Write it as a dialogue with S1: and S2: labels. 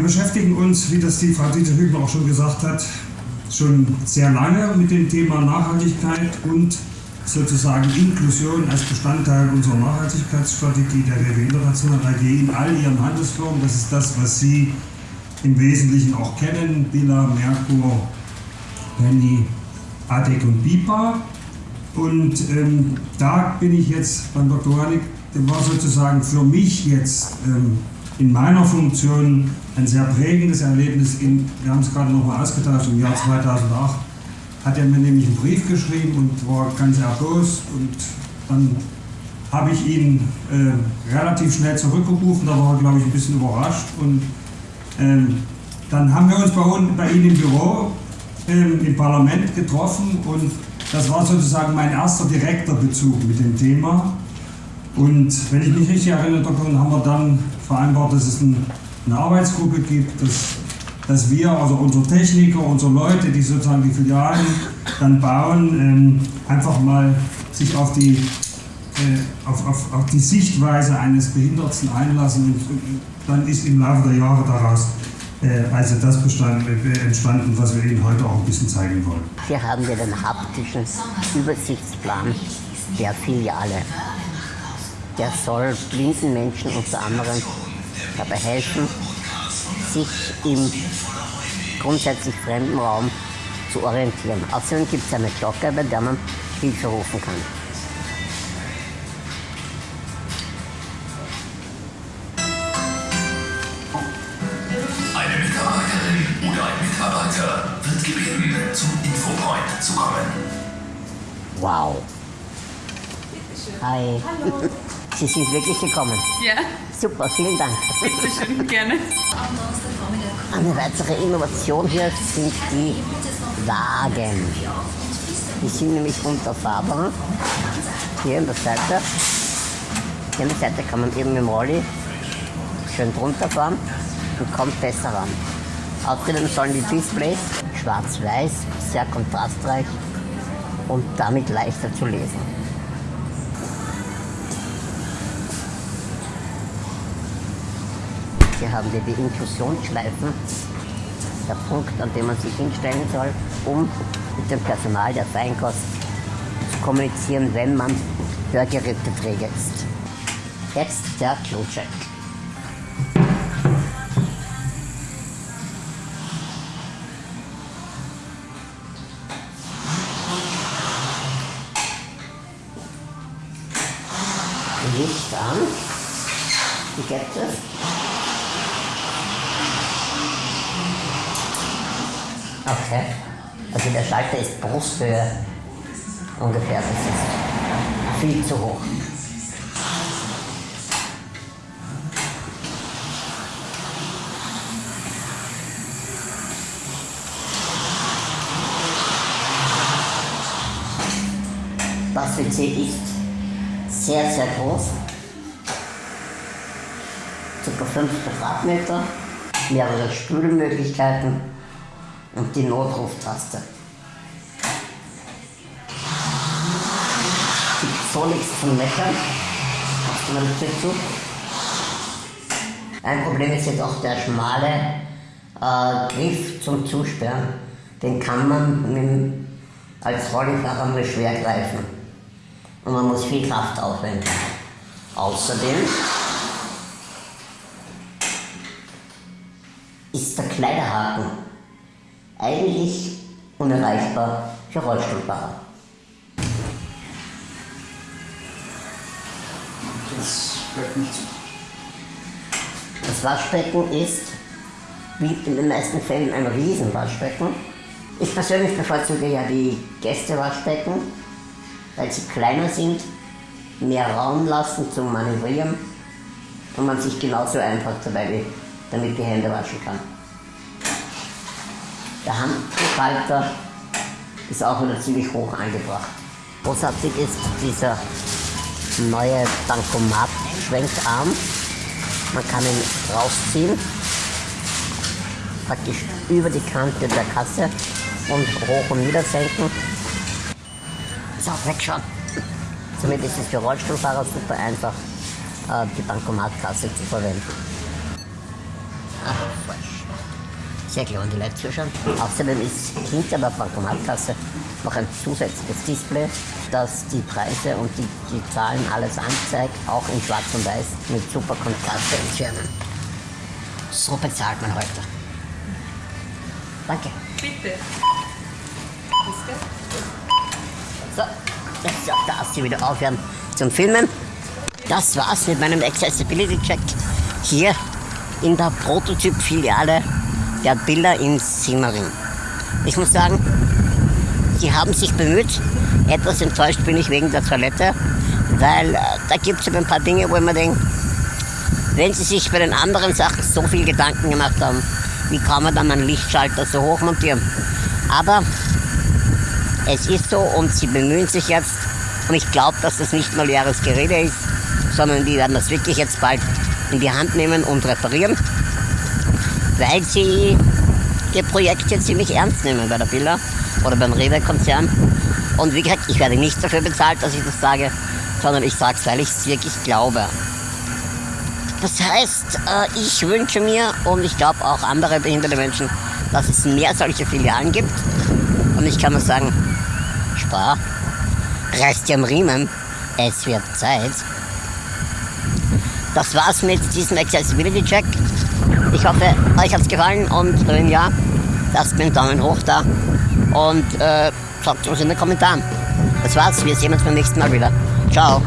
S1: wir beschäftigen uns, wie das die Frau Dieter Hübner auch schon gesagt hat, schon sehr lange mit dem Thema Nachhaltigkeit und sozusagen Inklusion als Bestandteil unserer Nachhaltigkeitsstrategie der WW International AG in all ihren Handelsformen. Das ist das, was Sie im Wesentlichen auch kennen, Billa, Merkur, Penny, ADEC und BIPA. Und ähm, da bin ich jetzt beim Dr. Hanig, der war sozusagen für mich jetzt ähm, in meiner Funktion ein sehr prägendes Erlebnis. In, wir haben es gerade nochmal ausgetauscht, im Jahr 2008 hat er mir nämlich einen Brief geschrieben und war ganz erbost und dann habe ich ihn äh, relativ schnell zurückgerufen, da war er glaube ich ein bisschen überrascht und ähm, dann haben wir uns bei, bei Ihnen im Büro ähm, im Parlament getroffen und das war sozusagen mein erster direkter Bezug mit dem Thema. Und wenn ich mich richtig erinnere, dann haben wir dann vereinbart, dass es eine Arbeitsgruppe gibt, dass, dass wir, also unsere Techniker, unsere Leute, die sozusagen die Filialen dann bauen, ähm, einfach mal sich auf die, äh, auf, auf, auf die Sichtweise eines Behinderten einlassen und, und dann ist im Laufe der Jahre daraus äh, also das bestand, äh, entstanden, was wir Ihnen heute auch ein bisschen zeigen wollen.
S2: Hier haben wir den haptischen Übersichtsplan der Filiale. Der soll blinden Menschen unter anderem dabei helfen, sich im grundsätzlich fremden Raum zu orientieren. Außerdem gibt es eine Glocke, bei der man Hilfe rufen kann.
S3: gebeten, zum Infopoint zu kommen.
S2: Wow. Hi. Hallo. Sie sind wirklich gekommen.
S4: Ja.
S2: Super, vielen Dank.
S4: Bitte schön, gerne.
S2: Eine weitere Innovation hier sind die Wagen. Die sind nämlich unterfahrbar. Hier an der Seite. Hier an der Seite kann man eben mit dem Rolli schön drunter fahren und kommt besser ran. Außerdem sollen die Displays schwarz-weiß, sehr kontrastreich und damit leichter zu lesen. Hier haben wir die Inklusionsschleifen, der Punkt, an dem man sich hinstellen soll, um mit dem Personal der Feinkost zu kommunizieren, wenn man Hörgeräteträger ist. Jetzt der Klocheck. Licht an. Wie geht das? Okay. Also der Schalter ist Brusthöhe ungefähr. Das ist viel zu hoch. Das WC ist sehr, sehr groß. Ca. 5 Quadratmeter, mehrere Spülmöglichkeiten und die Notruftaste. Gibt so nichts zum Meckern. Hast du mal dazu? Ein Problem ist jetzt auch der schmale äh, Griff zum Zusperren. Den kann man mit, als Rollifahrer nur schwer greifen und man muss viel Kraft aufwenden. Außerdem ist der Kleiderhaken eigentlich unerreichbar für Rollstuhlfahrer.
S1: Das bleibt nicht zu.
S2: Das Waschbecken ist, wie in den meisten Fällen, ein Riesenwaschbecken. Ich persönlich bevorzuge ja die Gästewaschbecken, weil sie kleiner sind, mehr Raum lassen zum Manövrieren und man sich genauso einfach dabei damit die Hände waschen kann. Der Handhalter ist auch wieder ziemlich hoch angebracht. Großartig ist dieser neue Bankomat-Schwenkarm. Man kann ihn rausziehen, praktisch über die Kante der Kasse und hoch und nieder senken so, weg schon. Somit ist es für Rollstuhlfahrer super einfach, äh, die Bankomatkasse zu verwenden. Sehr klar, die Leute zuschauen. Außerdem ist hinter der Bankomatkasse noch ein zusätzliches Display, das die Preise und die, die Zahlen alles anzeigt, auch in schwarz und weiß mit super Kontraste entfernen. So bezahlt man heute. Danke.
S4: Bitte.
S2: So, jetzt darf sie wieder aufhören zum Filmen. Das war's mit meinem Accessibility Check hier in der Prototyp-Filiale der Bilder in Simmering. Ich muss sagen, sie haben sich bemüht. Etwas enttäuscht bin ich wegen der Toilette, weil äh, da gibt es ein paar Dinge, wo mir denke, wenn sie sich bei den anderen Sachen so viel Gedanken gemacht haben, wie kann man dann einen Lichtschalter so hoch montieren? Aber es ist so und sie bemühen sich jetzt und ich glaube, dass das nicht nur leeres Gerede ist, sondern die werden das wirklich jetzt bald in die Hand nehmen und reparieren, weil sie ihr Projekt jetzt ziemlich ernst nehmen bei der Villa oder beim Rewe-Konzern. Und wie gesagt, ich werde nicht dafür bezahlt, dass ich das sage, sondern ich sage es, weil ich es wirklich glaube. Das heißt, äh, ich wünsche mir und ich glaube auch andere behinderte Menschen, dass es mehr solche Filialen gibt. Und ich kann nur sagen, Spar, reißt dir am Riemen, es wird Zeit. Das war's mit diesem Accessibility Check. Ich hoffe, euch hat's gefallen und wenn ja, lasst mir einen Daumen hoch da und äh, sagt uns in den Kommentaren. Das war's, wir sehen uns beim nächsten Mal wieder. Ciao.